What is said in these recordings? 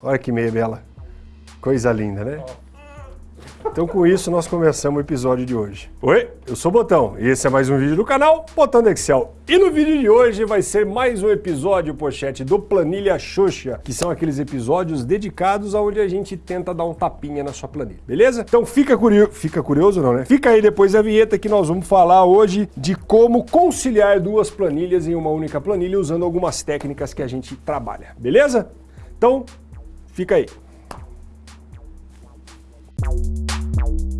Olha que meia bela. Coisa linda, né? Então com isso nós começamos o episódio de hoje. Oi, eu sou o Botão e esse é mais um vídeo do canal Botão Excel. E no vídeo de hoje vai ser mais um episódio, pochete, do Planilha Xuxa, que são aqueles episódios dedicados aonde a gente tenta dar um tapinha na sua planilha, beleza? Então fica curioso, fica curioso não, né? Fica aí depois da vinheta que nós vamos falar hoje de como conciliar duas planilhas em uma única planilha usando algumas técnicas que a gente trabalha, beleza? Então, Fica aí. Então,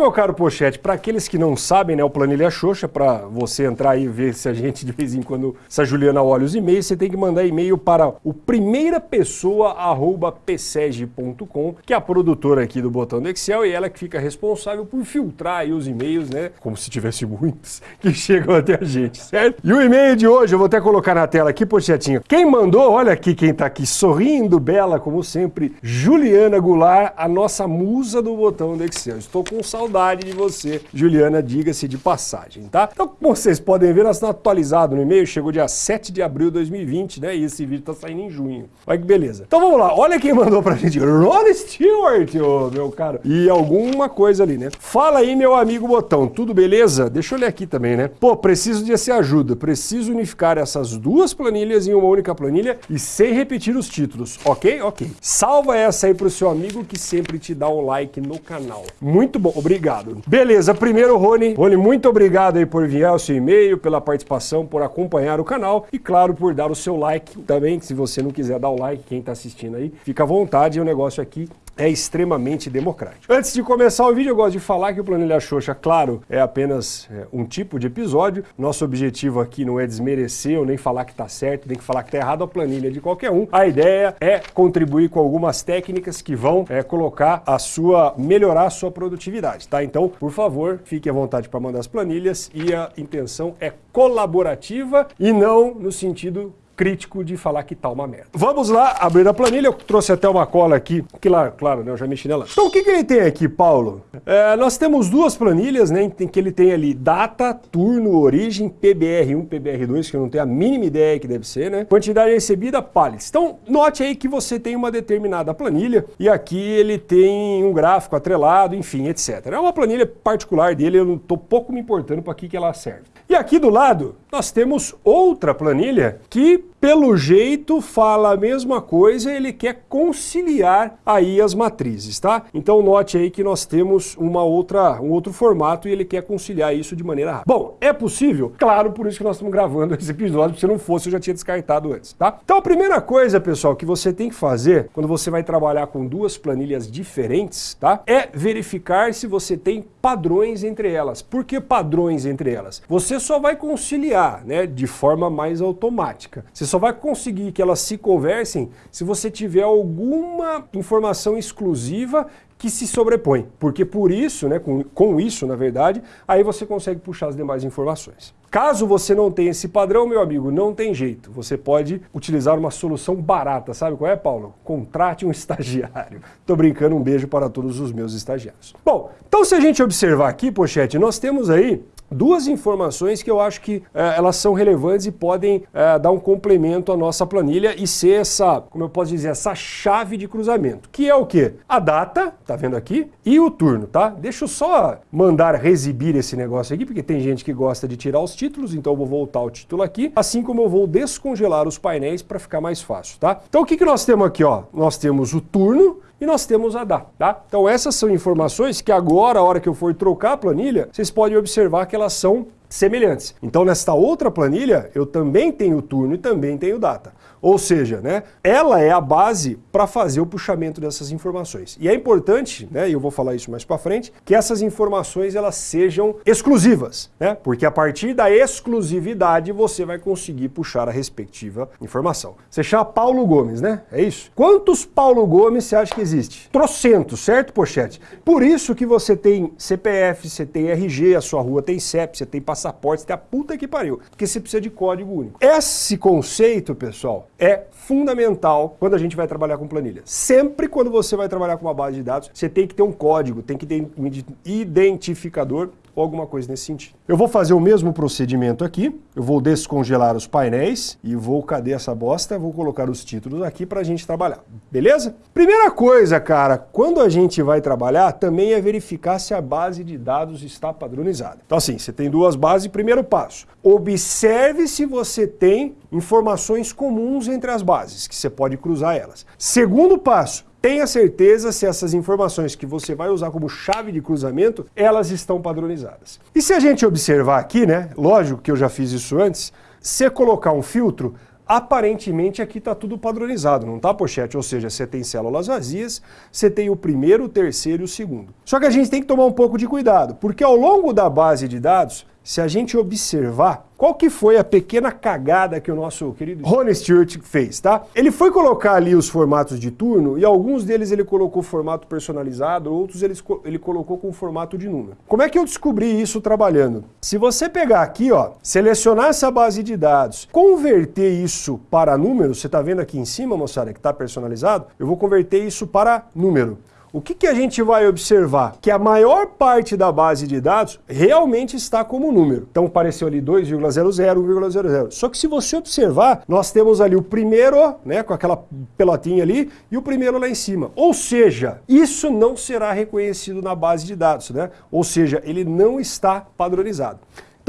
meu caro Pochete, para aqueles que não sabem, né, o Planilha Xoxa, para você entrar aí e ver se a gente de vez em quando, se a Juliana olha os e-mails, você tem que mandar e-mail para o primeirapessoa@pseg.com, que é a produtora aqui do botão do Excel e ela que fica responsável por filtrar aí os e-mails, né, como se tivesse muitos que chegam até a gente, certo? E o e-mail de hoje eu vou até colocar na tela aqui, Pochetinho. Quem mandou, olha aqui quem tá aqui sorrindo, bela como sempre, Juliana Goulart, a nossa musa do botão do Excel. Estou com saudade saudade de você, Juliana, diga-se de passagem, tá? Então, como vocês podem ver, nós estamos atualizados no e-mail, chegou dia 7 de abril de 2020, né? E esse vídeo tá saindo em junho. Olha que beleza. Então vamos lá, olha quem mandou pra gente, Ron Stewart, ô, meu caro. E alguma coisa ali, né? Fala aí, meu amigo Botão, tudo beleza? Deixa eu ler aqui também, né? Pô, preciso de essa ajuda, preciso unificar essas duas planilhas em uma única planilha e sem repetir os títulos, ok? Ok. Salva essa aí pro seu amigo que sempre te dá um like no canal. Muito bom, obrigado obrigado. Beleza, primeiro, Rony. Rony, muito obrigado aí por enviar o seu e-mail, pela participação, por acompanhar o canal e, claro, por dar o seu like também. Se você não quiser dar o like, quem está assistindo aí, fica à vontade. O negócio aqui é extremamente democrático. Antes de começar o vídeo, eu gosto de falar que o Planilha Xoxa, claro, é apenas é, um tipo de episódio. Nosso objetivo aqui não é desmerecer ou nem falar que está certo, nem que falar que está errado a planilha de qualquer um. A ideia é contribuir com algumas técnicas que vão é, colocar a sua, melhorar a sua produtividade, tá? Então, por favor, fique à vontade para mandar as planilhas e a intenção é colaborativa e não no sentido crítico de falar que tá uma merda. Vamos lá, abrir a planilha, eu trouxe até uma cola aqui, que lá, claro, né, eu já mexi nela. Então o que, que ele tem aqui, Paulo? É, nós temos duas planilhas, né, em que ele tem ali data, turno, origem, PBR1, PBR2, que eu não tenho a mínima ideia que deve ser, né? Quantidade recebida, pallets. Então, note aí que você tem uma determinada planilha e aqui ele tem um gráfico atrelado, enfim, etc. É uma planilha particular dele, eu não tô pouco me importando para que, que ela serve. E aqui do lado, nós temos outra planilha que pelo jeito fala a mesma coisa, ele quer conciliar aí as matrizes, tá? Então note aí que nós temos uma outra, um outro formato e ele quer conciliar isso de maneira rápida. Bom, é possível? Claro, por isso que nós estamos gravando esse episódio, se não fosse eu já tinha descartado antes, tá? Então a primeira coisa, pessoal, que você tem que fazer quando você vai trabalhar com duas planilhas diferentes, tá? É verificar se você tem padrões entre elas. Por que padrões entre elas? Você só vai conciliar, né, de forma mais automática. Você só vai conseguir que elas se conversem se você tiver alguma informação exclusiva que se sobrepõe. Porque por isso, né, com, com isso, na verdade, aí você consegue puxar as demais informações. Caso você não tenha esse padrão, meu amigo, não tem jeito. Você pode utilizar uma solução barata. Sabe qual é, Paulo? Contrate um estagiário. Tô brincando, um beijo para todos os meus estagiários. Bom, então se a gente observar aqui, pochete, nós temos aí duas informações que eu acho que é, elas são relevantes e podem é, dar um complemento à nossa planilha e ser essa, como eu posso dizer, essa chave de cruzamento, que é o quê? A data, tá vendo aqui? E o turno, tá? Deixa eu só mandar exibir esse negócio aqui, porque tem gente que gosta de tirar os títulos, então eu vou voltar o título aqui, assim como eu vou descongelar os painéis para ficar mais fácil, tá? Então o que, que nós temos aqui, ó? Nós temos o turno, e nós temos a DA, tá? Então essas são informações que agora, a hora que eu for trocar a planilha, vocês podem observar que elas são semelhantes. Então nesta outra planilha, eu também tenho turno e também tenho data. Ou seja, né, ela é a base para fazer o puxamento dessas informações. E é importante, né, e eu vou falar isso mais para frente, que essas informações elas sejam exclusivas, né? Porque a partir da exclusividade você vai conseguir puxar a respectiva informação. Você chama Paulo Gomes, né? É isso? Quantos Paulo Gomes você acha que existe? Trocentos, certo, Pochete? Por isso que você tem CPF, você tem RG, a sua rua tem CEP, você tem passaporte, você tem a puta que pariu, porque você precisa de código único. Esse conceito, pessoal, é fundamental quando a gente vai trabalhar com planilha. Sempre quando você vai trabalhar com uma base de dados, você tem que ter um código, tem que ter um identificador ou alguma coisa nesse sentido. Eu vou fazer o mesmo procedimento aqui, eu vou descongelar os painéis e vou, cadê essa bosta? Vou colocar os títulos aqui para a gente trabalhar, beleza? Primeira coisa, cara, quando a gente vai trabalhar, também é verificar se a base de dados está padronizada. Então assim, você tem duas bases, primeiro passo, observe se você tem informações comuns entre as bases, que você pode cruzar elas. Segundo passo, Tenha certeza se essas informações que você vai usar como chave de cruzamento, elas estão padronizadas. E se a gente observar aqui, né, lógico que eu já fiz isso antes, se colocar um filtro, aparentemente aqui está tudo padronizado, não está, pochete? Ou seja, você tem células vazias, você tem o primeiro, o terceiro e o segundo. Só que a gente tem que tomar um pouco de cuidado, porque ao longo da base de dados, se a gente observar qual que foi a pequena cagada que o nosso querido Ron Stewart fez, tá? Ele foi colocar ali os formatos de turno e alguns deles ele colocou formato personalizado, outros ele, ele colocou com formato de número. Como é que eu descobri isso trabalhando? Se você pegar aqui, ó, selecionar essa base de dados, converter isso para número, você tá vendo aqui em cima, moçada, que tá personalizado, eu vou converter isso para número o que, que a gente vai observar? Que a maior parte da base de dados realmente está como número. Então apareceu ali 2,00, 1,00. Só que se você observar, nós temos ali o primeiro, né, com aquela pelotinha ali, e o primeiro lá em cima. Ou seja, isso não será reconhecido na base de dados, né? Ou seja, ele não está padronizado.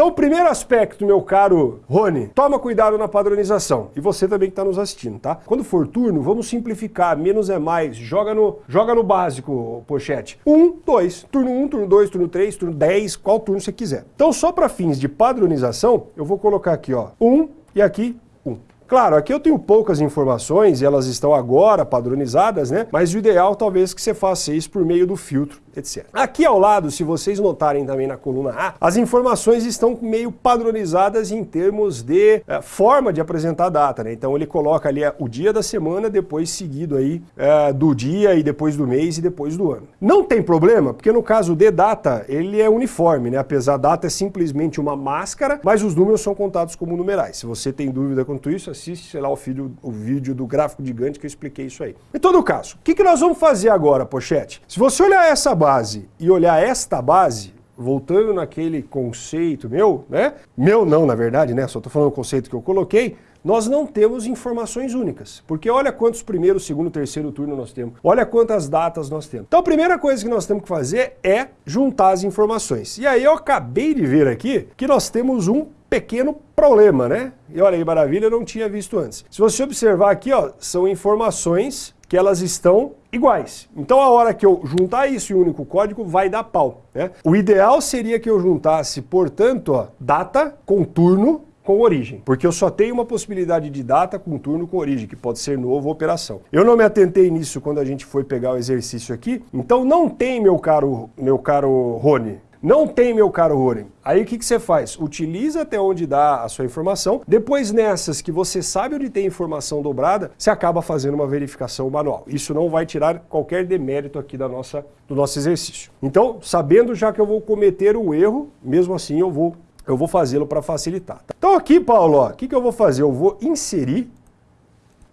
Então, o primeiro aspecto, meu caro Rony, toma cuidado na padronização. E você também que está nos assistindo, tá? Quando for turno, vamos simplificar, menos é mais, joga no, joga no básico, pochete. Um, dois, turno um, turno dois, turno três, turno dez, qual turno você quiser. Então, só para fins de padronização, eu vou colocar aqui, ó, um e aqui um. Claro, aqui eu tenho poucas informações e elas estão agora padronizadas, né? Mas o ideal talvez que você faça isso por meio do filtro etc. Aqui ao lado, se vocês notarem também na coluna A, as informações estão meio padronizadas em termos de é, forma de apresentar a data, né? Então ele coloca ali é, o dia da semana, depois seguido aí é, do dia e depois do mês e depois do ano. Não tem problema, porque no caso de data, ele é uniforme, né? Apesar da data é simplesmente uma máscara, mas os números são contados como numerais. Se você tem dúvida quanto isso, assiste, sei lá, o, vídeo, o vídeo do gráfico gigante que eu expliquei isso aí. Em todo caso, o que, que nós vamos fazer agora, Pochete? Se você olhar essa base e olhar esta base, voltando naquele conceito meu, né? Meu não, na verdade, né? Só estou falando o conceito que eu coloquei, nós não temos informações únicas. Porque olha quantos primeiro, segundo, terceiro turno nós temos. Olha quantas datas nós temos. Então a primeira coisa que nós temos que fazer é juntar as informações. E aí eu acabei de ver aqui que nós temos um pequeno problema, né? E olha aí, maravilha, eu não tinha visto antes. Se você observar aqui, ó, são informações que elas estão iguais. Então a hora que eu juntar isso em um único código, vai dar pau. Né? O ideal seria que eu juntasse, portanto, ó, data com turno com origem, porque eu só tenho uma possibilidade de data com turno com origem, que pode ser novo ou operação. Eu não me atentei nisso quando a gente foi pegar o exercício aqui, então não tem, meu caro, meu caro Rony, não tem, meu caro Roren. Aí o que, que você faz? Utiliza até onde dá a sua informação. Depois nessas que você sabe onde tem informação dobrada, você acaba fazendo uma verificação manual. Isso não vai tirar qualquer demérito aqui da nossa, do nosso exercício. Então, sabendo já que eu vou cometer um erro, mesmo assim eu vou, eu vou fazê-lo para facilitar. Então aqui, Paulo, o que, que eu vou fazer? Eu vou inserir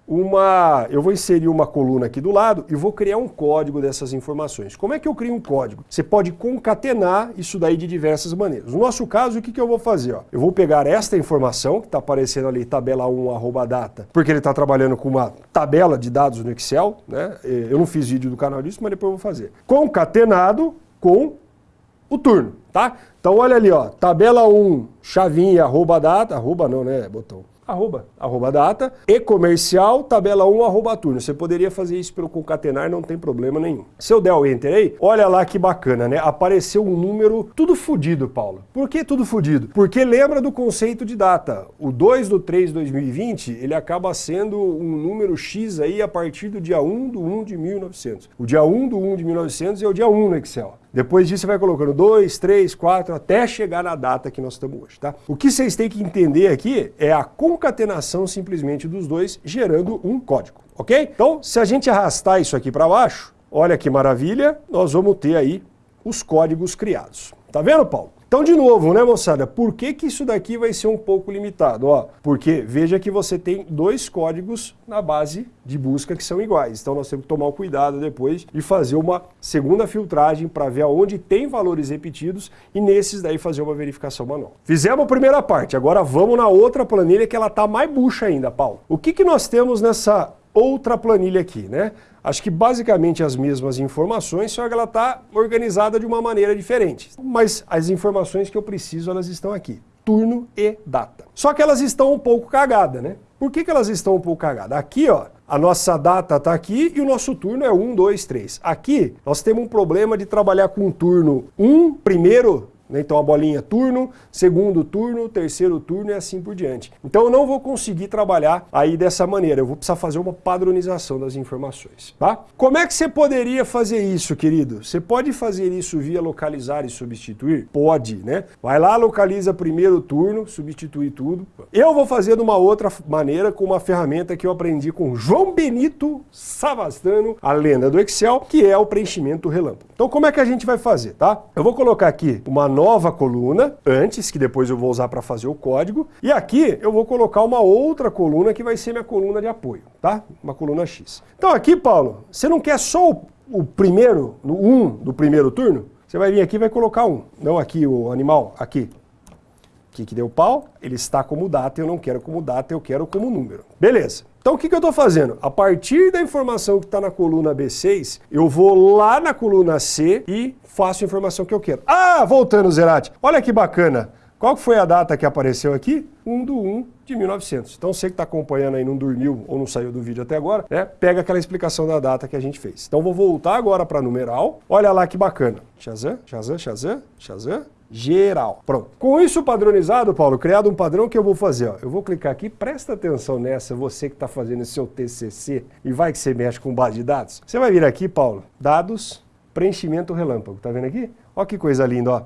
uma, eu vou inserir uma coluna aqui do lado e vou criar um código dessas informações. Como é que eu crio um código? Você pode concatenar isso daí de diversas maneiras. No nosso caso, o que, que eu vou fazer? Ó? Eu vou pegar esta informação, que está aparecendo ali, tabela 1, arroba data, porque ele está trabalhando com uma tabela de dados no Excel, né? Eu não fiz vídeo do canal disso, mas depois eu vou fazer. Concatenado com o turno, tá? Então olha ali, ó, tabela 1, chavinha, arroba data, arroba não, né, botão arroba, arroba data, e comercial, tabela 1, arroba turno. Você poderia fazer isso pelo concatenar, não tem problema nenhum. Se eu der o enter aí, olha lá que bacana, né? Apareceu um número tudo fodido, Paulo. Por que tudo fodido? Porque lembra do conceito de data. O 2 do 3 de 2020, ele acaba sendo um número X aí a partir do dia 1 do 1 de 1900. O dia 1 do 1 de 1900 é o dia 1 no Excel. Depois disso você vai colocando 2, 3, 4, até chegar na data que nós estamos hoje, tá? O que vocês têm que entender aqui é a concatenação simplesmente dos dois, gerando um código, ok? Então, se a gente arrastar isso aqui para baixo, olha que maravilha, nós vamos ter aí os códigos criados. Tá vendo, Paulo? Então, de novo, né, moçada, por que, que isso daqui vai ser um pouco limitado? Ó, porque veja que você tem dois códigos na base de busca que são iguais. Então, nós temos que tomar o cuidado depois de fazer uma segunda filtragem para ver aonde tem valores repetidos e nesses daí fazer uma verificação manual. Fizemos a primeira parte, agora vamos na outra planilha que ela está mais bucha ainda, Paulo. O que, que nós temos nessa outra planilha aqui, né? Acho que basicamente as mesmas informações, só que ela está organizada de uma maneira diferente. Mas as informações que eu preciso, elas estão aqui. Turno e data. Só que elas estão um pouco cagadas, né? Por que, que elas estão um pouco cagadas? Aqui, ó, a nossa data está aqui e o nosso turno é 1, 2, 3. Aqui, nós temos um problema de trabalhar com turno 1, primeiro? Então a bolinha turno, segundo turno, terceiro turno e assim por diante. Então eu não vou conseguir trabalhar aí dessa maneira, eu vou precisar fazer uma padronização das informações. Tá? Como é que você poderia fazer isso, querido? Você pode fazer isso via localizar e substituir? Pode, né? Vai lá, localiza primeiro turno, substituir tudo. Eu vou fazer de uma outra maneira com uma ferramenta que eu aprendi com João Benito Savastano, a lenda do Excel, que é o preenchimento relâmpago. Então como é que a gente vai fazer, tá? Eu vou colocar aqui uma nova coluna antes, que depois eu vou usar para fazer o código. E aqui eu vou colocar uma outra coluna que vai ser minha coluna de apoio, tá? Uma coluna X. Então aqui, Paulo, você não quer só o, o primeiro, no 1 um do primeiro turno? Você vai vir aqui e vai colocar um. Não aqui o animal, aqui. Aqui que deu pau, ele está como data, eu não quero como data, eu quero como número. Beleza. Então o que, que eu estou fazendo? A partir da informação que está na coluna B6, eu vou lá na coluna C e faço a informação que eu quero. Ah, voltando, Zerati. Olha que bacana. Qual foi a data que apareceu aqui? 1 do 1 de 1900. Então você que está acompanhando aí, não dormiu ou não saiu do vídeo até agora, né? Pega aquela explicação da data que a gente fez. Então vou voltar agora para numeral. Olha lá que bacana. Shazam, Shazam, Shazam, Shazam, geral. Pronto. Com isso padronizado, Paulo, criado um padrão que eu vou fazer. Ó. Eu vou clicar aqui, presta atenção nessa, você que está fazendo seu TCC e vai que você mexe com base de dados. Você vai vir aqui, Paulo, dados, preenchimento relâmpago. Tá vendo aqui? Olha que coisa linda, ó.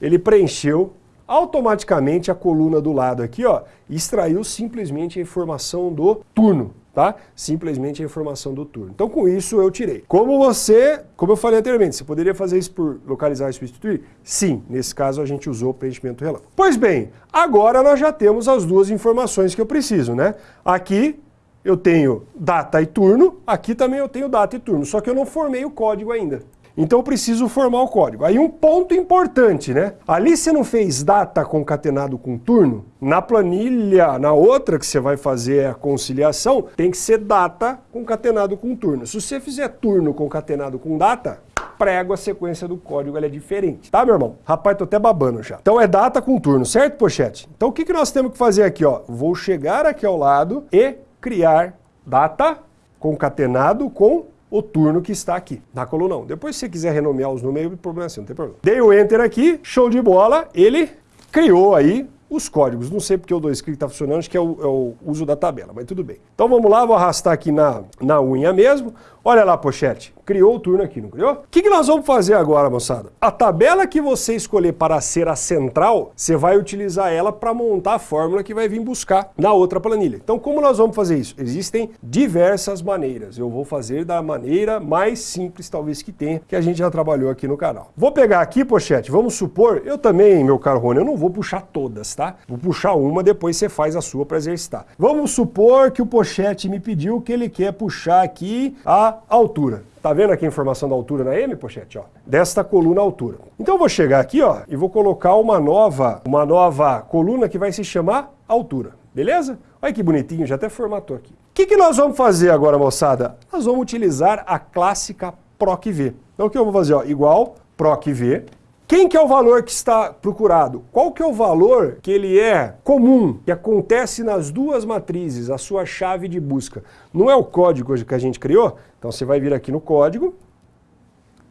Ele preencheu automaticamente a coluna do lado aqui, ó, extraiu simplesmente a informação do turno, tá? Simplesmente a informação do turno. Então com isso eu tirei. Como você, como eu falei anteriormente, você poderia fazer isso por localizar e substituir? Sim, nesse caso a gente usou o preenchimento relâmpago. Pois bem, agora nós já temos as duas informações que eu preciso, né? Aqui eu tenho data e turno, aqui também eu tenho data e turno, só que eu não formei o código ainda. Então eu preciso formar o código. Aí um ponto importante, né? Ali você não fez data concatenado com turno? Na planilha, na outra que você vai fazer a conciliação, tem que ser data concatenado com turno. Se você fizer turno concatenado com data, prego a sequência do código, ela é diferente. Tá, meu irmão? Rapaz, tô até babando já. Então é data com turno, certo, pochete? Então o que, que nós temos que fazer aqui, ó? Vou chegar aqui ao lado e criar data concatenado com o turno que está aqui, na coluna 1. Depois, se você quiser renomear os números, problema assim, não tem problema. Dei o Enter aqui, show de bola, ele criou aí os códigos. Não sei porque o 2 clique está funcionando, acho que é o, é o, uso da tabela, mas tudo bem. Então vamos lá, vou arrastar aqui na, na unha mesmo. Olha lá, pochete, criou o turno aqui, não criou? O que, que nós vamos fazer agora, moçada? A tabela que você escolher para ser a central, você vai utilizar ela para montar a fórmula que vai vir buscar na outra planilha. Então como nós vamos fazer isso? Existem diversas maneiras. Eu vou fazer da maneira mais simples talvez que tenha, que a gente já trabalhou aqui no canal. Vou pegar aqui, pochete, vamos supor, eu também, meu caro Rony, eu não vou puxar todas, tá? Vou puxar uma, depois você faz a sua para exercitar. Vamos supor que o pochete me pediu que ele quer puxar aqui a altura. Tá vendo aqui a informação da altura na M, pochete? Ó, desta coluna altura. Então eu vou chegar aqui ó, e vou colocar uma nova, uma nova coluna que vai se chamar altura. Beleza? Olha que bonitinho, já até formatou aqui. O que, que nós vamos fazer agora, moçada? Nós vamos utilizar a clássica PROC-V. Então o que eu vou fazer? Ó, igual PROC-V, quem que é o valor que está procurado? Qual que é o valor que ele é comum, que acontece nas duas matrizes, a sua chave de busca? Não é o código que a gente criou? Então você vai vir aqui no código,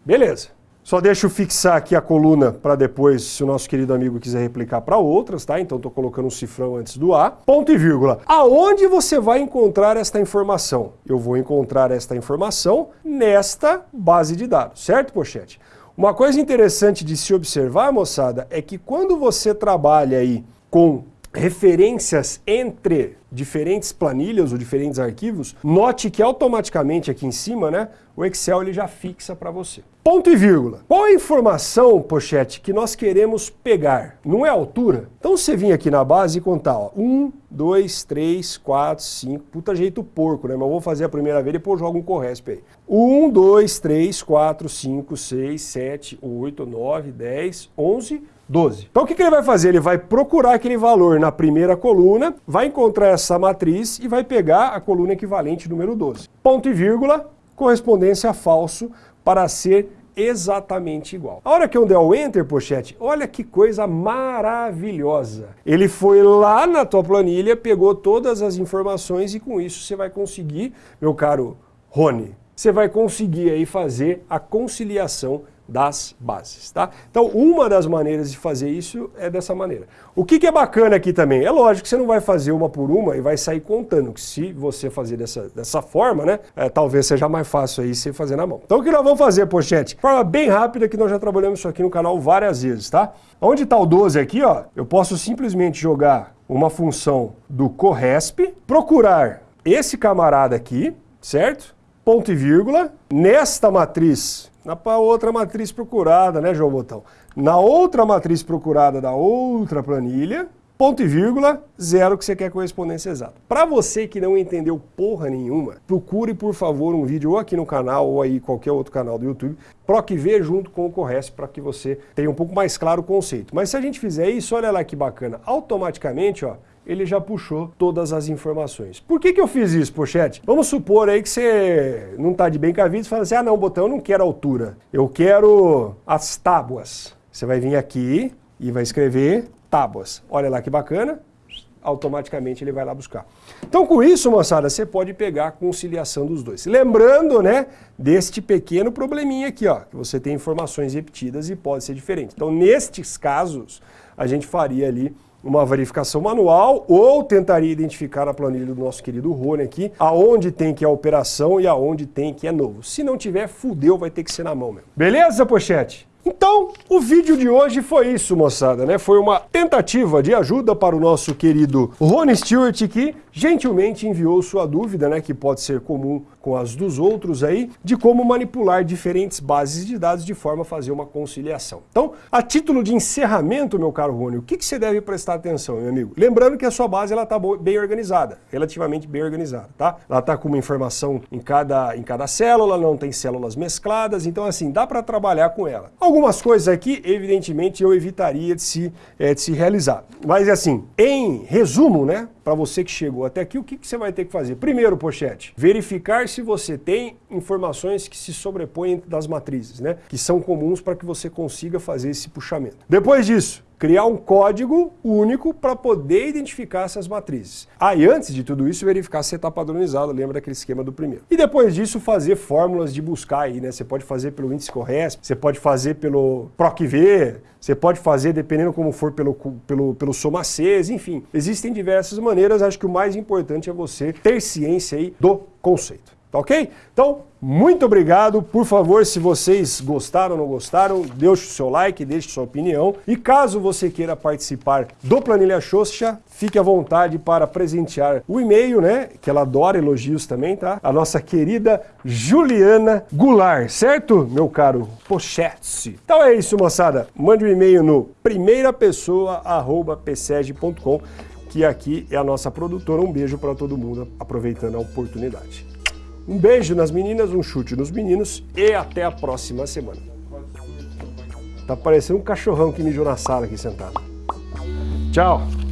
beleza. Só deixa eu fixar aqui a coluna para depois, se o nosso querido amigo quiser replicar para outras, tá? Então estou colocando um cifrão antes do A. Ponto e vírgula. Aonde você vai encontrar esta informação? Eu vou encontrar esta informação nesta base de dados, certo, Pochete? Uma coisa interessante de se observar, moçada, é que quando você trabalha aí com referências entre diferentes planilhas ou diferentes arquivos, note que automaticamente aqui em cima, né, o Excel ele já fixa para você. Ponto e vírgula. Qual a informação, pochete, que nós queremos pegar? Não é altura? Então você vir aqui na base e contar, ó, 1, 2, 3, 4, 5, puta jeito porco, né? Mas eu vou fazer a primeira vez e depois jogo um corresp aí. 1, 2, 3, 4, 5, 6, 7, 8, 9, 10, 11, 12. Então o que, que ele vai fazer? Ele vai procurar aquele valor na primeira coluna, vai encontrar essa matriz e vai pegar a coluna equivalente número 12. Ponto e vírgula, correspondência falso para ser exatamente igual. A hora que eu der o Enter, pochete, olha que coisa maravilhosa. Ele foi lá na tua planilha, pegou todas as informações e com isso você vai conseguir, meu caro Rony, você vai conseguir aí fazer a conciliação das bases, tá? Então, uma das maneiras de fazer isso é dessa maneira. O que, que, é bacana aqui também? É lógico que você não vai fazer uma por uma e vai sair contando, que se você fazer dessa, dessa forma, né, é, talvez seja mais fácil aí você fazer na mão. Então, o que nós vamos fazer, pochete? Forma bem rápida, que nós já trabalhamos isso aqui no canal várias vezes, tá? Onde está o 12 aqui, ó, eu posso simplesmente jogar uma função do corresp, procurar esse camarada aqui, certo? Ponto e vírgula, nesta matriz na outra matriz procurada, né, João Botão? Na outra matriz procurada da outra planilha, ponto e vírgula, zero que você quer correspondência exata. Para você que não entendeu porra nenhuma, procure, por favor, um vídeo ou aqui no canal ou aí qualquer outro canal do YouTube, PROC-V junto com o Corresp para que você tenha um pouco mais claro o conceito. Mas se a gente fizer isso, olha lá que bacana, automaticamente, ó, ele já puxou todas as informações. Por que, que eu fiz isso, Pochete? Vamos supor aí que você não está de bem com a vida e fala assim, ah não, botão, eu não quero altura, eu quero as tábuas. Você vai vir aqui e vai escrever tábuas. Olha lá que bacana, automaticamente ele vai lá buscar. Então com isso, moçada, você pode pegar a conciliação dos dois. Lembrando, né, deste pequeno probleminha aqui, ó, que você tem informações repetidas e pode ser diferente. Então nestes casos, a gente faria ali uma verificação manual ou tentaria identificar na planilha do nosso querido Rony aqui aonde tem que é operação e aonde tem que é novo. Se não tiver, fudeu, vai ter que ser na mão mesmo. Beleza, pochete? Então, o vídeo de hoje foi isso, moçada, né? Foi uma tentativa de ajuda para o nosso querido Rony Stewart, que gentilmente enviou sua dúvida, né, que pode ser comum com as dos outros aí, de como manipular diferentes bases de dados de forma a fazer uma conciliação. Então, a título de encerramento, meu caro Rony, o que, que você deve prestar atenção, meu amigo? Lembrando que a sua base ela está bem organizada, relativamente bem organizada, tá? Ela está com uma informação em cada, em cada célula, não tem células mescladas, então assim, dá para trabalhar com ela. Algumas coisas aqui, evidentemente, eu evitaria de se, é, de se realizar. Mas assim, em resumo, né, para você que chegou até aqui, o que, que você vai ter que fazer? Primeiro, pochete, verificar se você tem informações que se sobrepõem das matrizes, né? Que são comuns para que você consiga fazer esse puxamento. Depois disso, criar um código único para poder identificar essas matrizes. Aí, ah, antes de tudo isso, verificar se está padronizado, lembra daquele esquema do primeiro. E depois disso, fazer fórmulas de buscar aí, né? Você pode fazer pelo índice Corresp, você pode fazer pelo PROC-V, você pode fazer, dependendo como for, pelo, pelo, pelo SOMACES, enfim. Existem diversas maneiras, acho que o mais importante é você ter ciência aí do conceito. Tá ok? Então, muito obrigado. Por favor, se vocês gostaram ou não gostaram, deixe o seu like, deixe sua opinião. E caso você queira participar do Planilha Xoxa, fique à vontade para presentear o e-mail, né? Que ela adora elogios também, tá? A nossa querida Juliana Goulart, certo, meu caro Pochete? Então é isso, moçada. Mande um e-mail no primeirapessoa.pseg.com que aqui é a nossa produtora. Um beijo para todo mundo, aproveitando a oportunidade. Um beijo nas meninas, um chute nos meninos e até a próxima semana. Tá parecendo um cachorrão que mijou na sala aqui sentado. Tchau!